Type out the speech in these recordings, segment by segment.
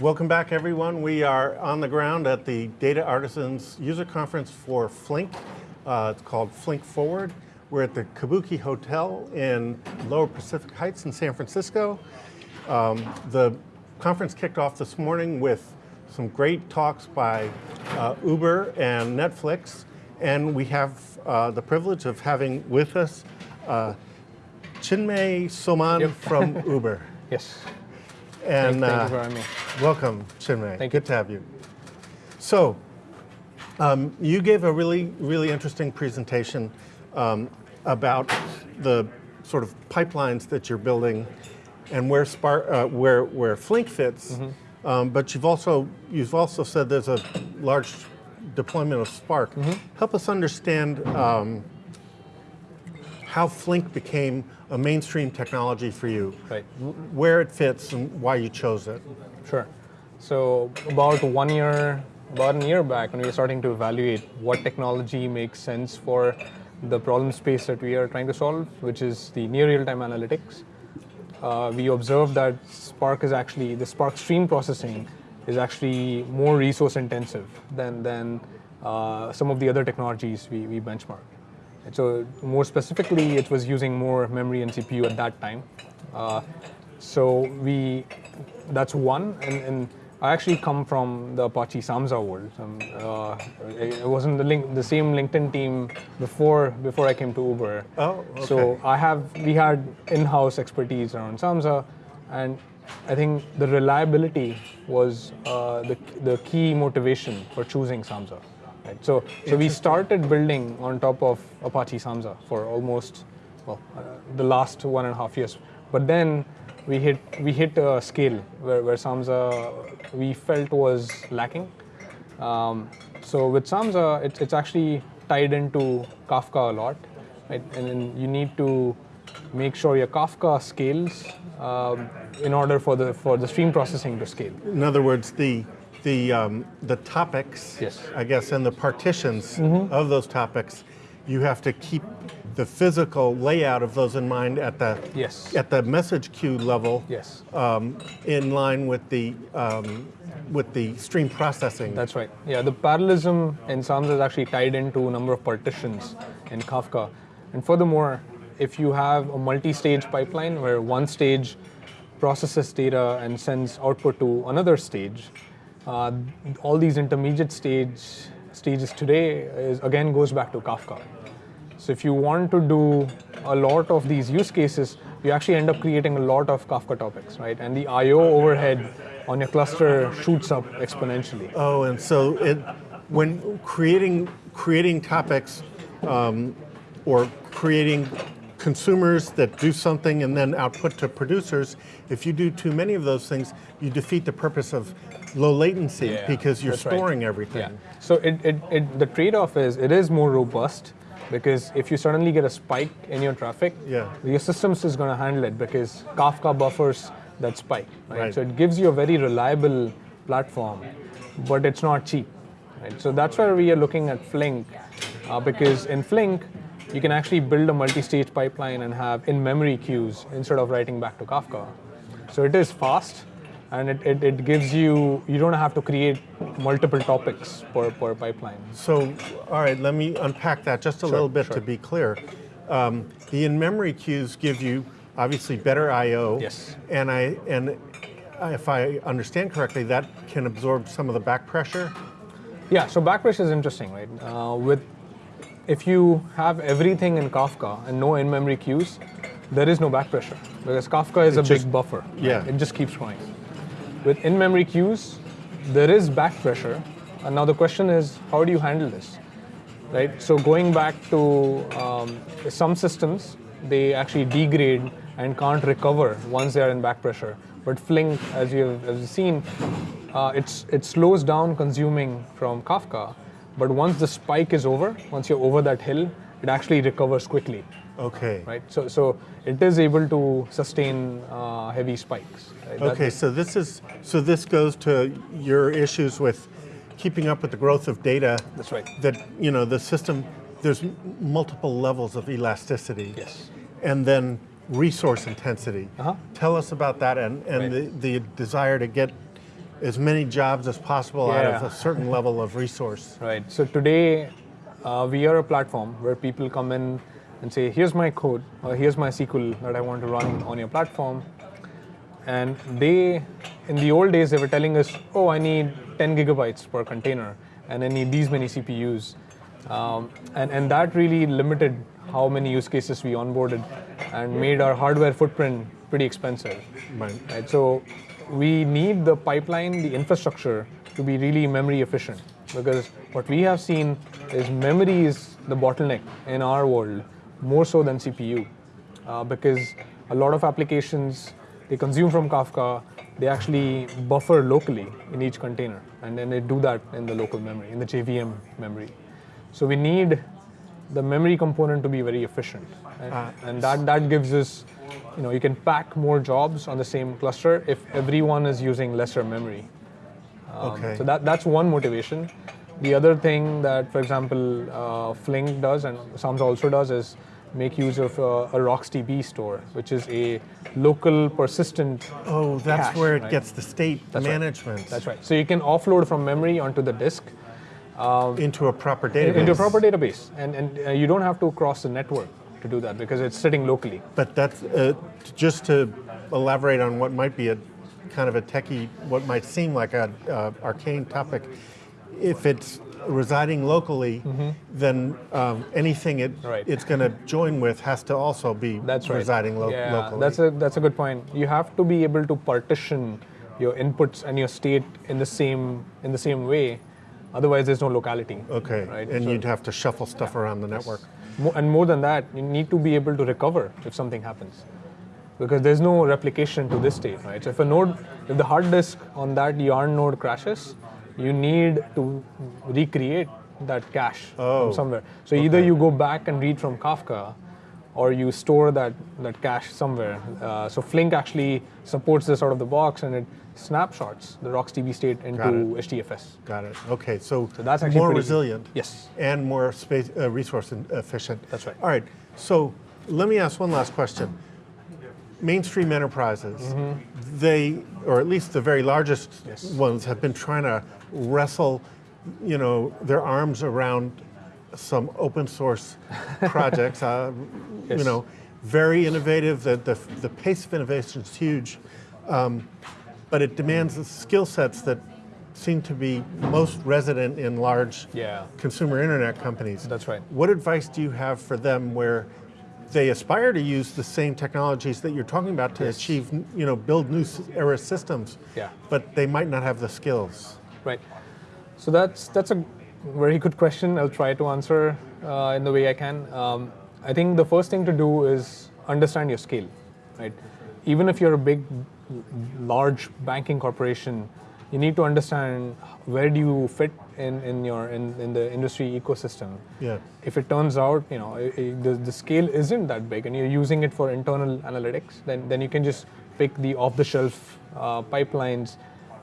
Welcome back, everyone. We are on the ground at the Data Artisans User Conference for Flink. Uh, it's called Flink Forward. We're at the Kabuki Hotel in Lower Pacific Heights in San Francisco. Um, the conference kicked off this morning with some great talks by uh, Uber and Netflix, and we have uh, the privilege of having with us uh, Chinmay Soman Yep. from Uber. Yes. And thank, thank uh, you for having me. welcome, Chinmay. Thank Good you. to have you. So, um, you gave a really, really interesting presentation um, about the sort of pipelines that you're building and where Spark, uh, where where Flink fits. Mm-hmm. Um, but you've also you've also said there's a large deployment of Spark. Mm-hmm. Help us understand um, how Flink became a mainstream technology for you, Right. where it fits, and why you chose it. Sure. So about one year, about a year back, when we were starting to evaluate what technology makes sense for the problem space that we are trying to solve, which is the near real-time analytics, uh, we observed that Spark is actually the Spark stream processing is actually more resource intensive than than uh, some of the other technologies we, we benchmarked. So more specifically, it was using more memory and CPU at that time. Uh, so we, that's one, and, and I actually come from the Apache Samza world. Um, uh, I I was in the, link, the same LinkedIn team before before I came to Uber. Oh, So. I have we had in-house expertise around Samza, and I think the reliability was uh, the the key motivation for choosing Samza. Right? So so we started building on top of Apache Samza for almost well uh, the last one and a half years, but then we hit we hit a scale where, where Samza we felt was lacking. Um, so with Samza, it's, it's actually tied into Kafka a lot, right? And then you need to make sure your Kafka scales um, in order for the for the stream processing to scale. In other words, the the um, the topics, Yes. I guess, and the partitions of those topics, you have to keep the physical layout of those in mind at the Yes. at the message queue level, Yes, um, in line with the um, with the stream processing. that's right. Yeah, the parallelism in Samza is actually tied into a number of partitions in Kafka. And furthermore, if you have a multi-stage pipeline where one stage processes data and sends output to another stage, uh, all these intermediate stage stages today is again goes back to Kafka. So if you want to do a lot of these use cases, you actually end up creating a lot of Kafka topics, right? And the I/O overhead on your cluster shoots up exponentially. Oh, and so it when creating creating topics um, or creating consumers that do something and then output to producers, if you do too many of those things, you defeat the purpose of low latency Yeah, because you're that's right. storing everything. Yeah. So it, it, it, the trade-off is it is more robust because if you suddenly get a spike in your traffic, Yeah. your systems is going to handle it because Kafka buffers that spike. Right? Right. So it gives you a very reliable platform, but it's not cheap. Right? So that's why we are looking at Flink uh, because in Flink, you can actually build a multi-stage pipeline and have in-memory queues instead of writing back to Kafka. So it is fast, and it, it, it gives you, you don't have to create multiple topics per, per pipeline. So, all right, let me unpack that just a little bit to be clear. Um, the in-memory queues give you obviously better I/O. Yes. And I and if I understand correctly, that can absorb some of the back pressure. Yeah, so back pressure is interesting, right? Uh, with if you have everything in Kafka and no in-memory queues, there is no back pressure because Kafka is a just- big buffer. yeah. it just keeps going. With in-memory queues, there is back pressure. and now the question is, how do you handle this? Right. So going back to um, some systems, they actually degrade and can't recover once they are in back pressure. But Flink, as you have as you've seen, uh, it's it slows down consuming from Kafka, but once the spike is over, once you're over that hill, it actually recovers quickly, Okay. right? So so it is able to sustain uh, heavy spikes. Right? That- Okay, so this is so this goes to your issues with keeping up with the growth of data. That's right. That you know the system. There's multiple levels of elasticity. Yes. And then resource intensity. Uh-huh. Tell us about that and, and Right. the, the desire to get as many jobs as possible out of a certain level of resource. Right. So today, uh, we are a platform where people come in and say, "Here's my code, or here's my SQL that I want to run on your platform." And they, in the old days, they were telling us, "Oh, I need 10 gigabytes per container, and I need these many CPUs," um, and and that really limited how many use cases we onboarded, and made our hardware footprint pretty expensive Right. right? So we need the pipeline, the infrastructure to be really memory efficient because what we have seen is memory is the bottleneck in our world more so than CPU uh, because a lot of applications they consume from Kafka, they actually buffer locally in each container and then they do that in the local memory, in the JVM memory. So we need the memory component to be very efficient and, and that, that gives us you know you can pack more jobs on the same cluster if everyone is using lesser memory Um, Okay. so that, that's one motivation the other thing that for example uh, flink does and Samza also does is make use of uh, a rocksdb store which is a local persistent Oh, that's cache, where it right? gets the state That's right. management that's right so you can offload from memory onto the disk into a proper database. into a proper database and, and uh, you don't have to cross the network to do that because it's sitting locally But that's uh, just to elaborate on what might be a kind of a techie, what might seem like a uh, arcane topic. If it's residing locally, then um, anything it. Right. it's going to join with has to also be That's right. residing lo- yeah, locally. That's a that's a good point. You have to be able to partition your inputs and your state in the same in the same way. Otherwise, there's no locality. okay, Right. and So- you'd have to shuffle stuff around the network. And more than that, you need to be able to recover if something happens, because there's no replication to this state, right? So if a node, if the hard disk on that yarn node crashes, you need to recreate that cache Oh, from somewhere. So either you go back and read from Kafka, or you store that that cache somewhere. Uh, so Flink actually supports this out of the box, and it snapshots the RocksDB state into it. HDFS. Got it. Okay, so, So that's actually more resilient. Yes. And more space, uh, resource efficient. That's right. All right. So let me ask one last question. Mainstream enterprises, Mm-hmm. they, or at least the very largest Yes. ones, have been trying to wrestle, you know, their arms around some open source projects. Uh, You know, very innovative. The, the, the pace of innovation is huge, um, but it demands the skill sets that seem to be most resident in large Yeah. consumer internet companies. That's right. What advice do you have for them where they aspire to use the same technologies that you're talking about to achieve, you know, build new era systems, Yeah. but they might not have the skills? Right. So that's that's a very good question. I'll try to answer uh, in the way I can. Um, I think the first thing to do is understand your scale, right? Even if you're a big, large banking corporation, you need to understand where do you fit in, in your in, in the industry ecosystem. Yeah. If it turns out you know i- i- the, the scale isn't that big and you're using it for internal analytics, then then you can just pick the off-the-shelf uh, pipelines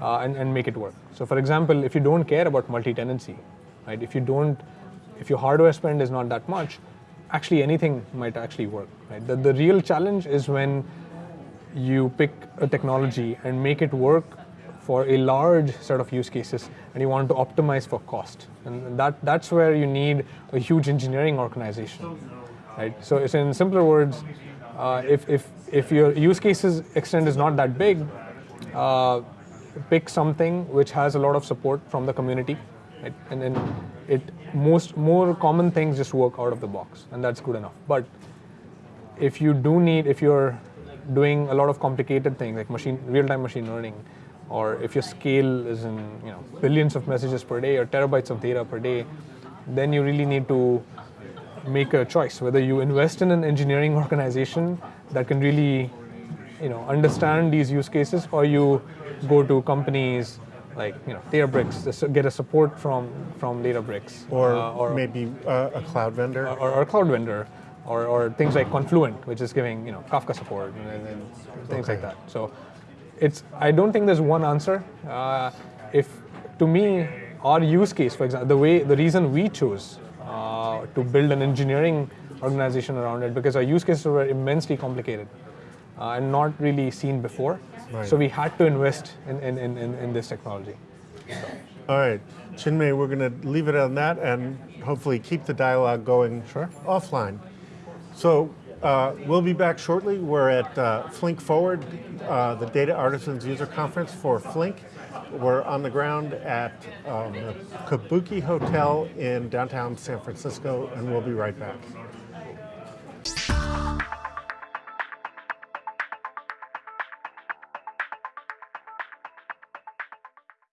uh, and, and make it work. So for example, if you don't care about multi-tenancy, right? If you don't, if your hardware spend is not that much, actually anything might actually work, right? The, the real challenge is when you pick a technology and make it work for a large set of use cases and you want to optimize for cost and that that's where you need a huge engineering organization right so it's in simpler words uh, if, if if your use cases extent is not that big uh, pick something which has a lot of support from the community right? and then it most more common things just work out of the box and that's good enough but if you do need if you're doing a lot of complicated things like machine real-time machine learning or if your scale is in you know billions of messages per day or terabytes of data per day then you really need to make a choice whether you invest in an engineering organization that can really you know understand these use cases or you go to companies like you know Databricks get a support from from Databricks Or, uh, maybe uh, a cloud vendor? or, or a cloud vendor, or, or things like Confluent, which is giving you know Kafka support and, and, things like that. So it's I don't think there's one answer. Uh, if to me our use case, for example, the way the reason we chose uh, to build an engineering organization around it because our use cases were immensely complicated. Uh, and not really seen before. Right. So we had to invest in, in, in, in, in this technology. All right, Chinmay, we're going to leave it on that and hopefully keep the dialogue going Sure. offline. So uh, we'll be back shortly. We're at uh, Flink Forward, uh, the Data Artisans User Conference for Flink. We're on the ground at um, the Kabuki Hotel in downtown San Francisco, and we'll be right back.